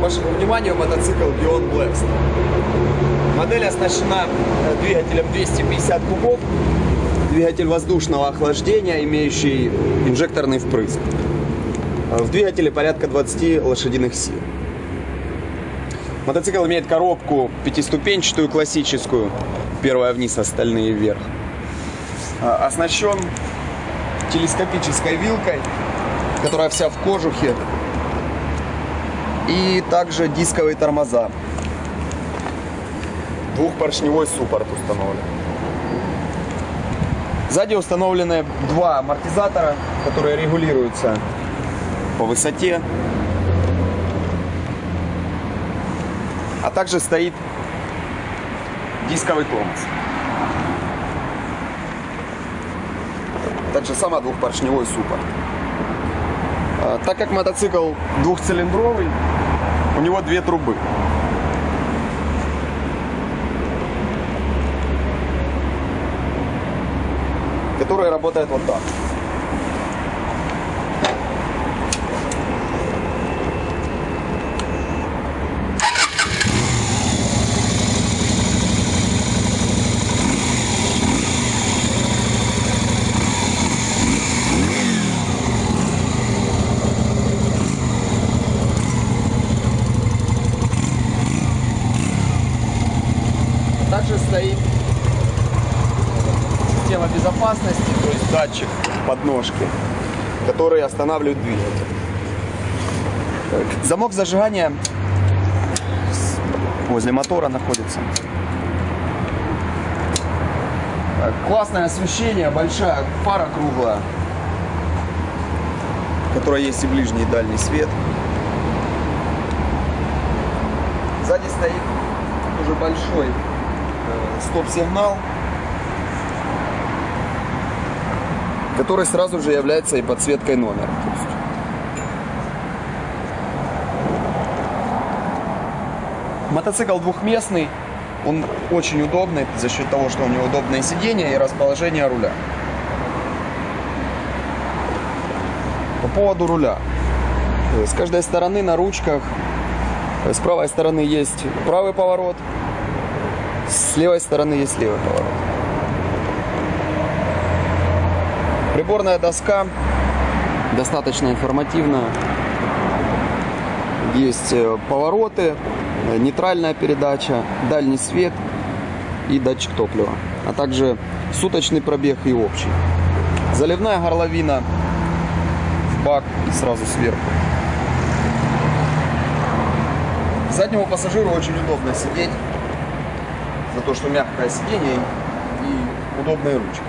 вашему вниманию мотоцикл Beyond Blast. Модель оснащена э, двигателем 250 кубов, двигатель воздушного охлаждения, имеющий инжекторный впрыск. Э, В двигателе порядка 20 лошадиных сил. Мотоцикл имеет коробку пятиступенчатую классическую, первая вниз, остальные вверх. Э, Оснащен телескопической вилкой, которая вся в кожухе. И также дисковые тормоза. Двухпоршневой суппорт установлен. Сзади установлены два амортизатора, которые регулируются по высоте. А также стоит дисковый тормоз. Так же само двухпоршневой суппорт. А, Так как мотоцикл двухцилиндровый, у него две трубы. Которые работают вот так. Также стоит система безопасности, то есть датчик подножки, который останавливает двигатель. Замок зажигания возле мотора находится. Классное освещение, большая фара круглая, в которой есть и ближний, и дальний свет. Сзади стоит уже большой стоп-сигнал, который сразу же является и подсветкой номера. Мотоцикл двухместный, он очень удобный за счет того, что у него удобное сиденье и расположение руля. По поводу руля. Э, С каждой стороны на ручках, э, с правой стороны есть правый поворот, с левой стороны есть левый поворот. Приборная доска достаточно информативная. Есть э, повороты, нейтральная передача, дальний свет и датчик топлива, а также суточный пробег и общий. Заливная горловина в бак и сразу сверху. Заднему пассажиру очень удобно сидеть, за то, что мягкое сиденье и удобные ручки.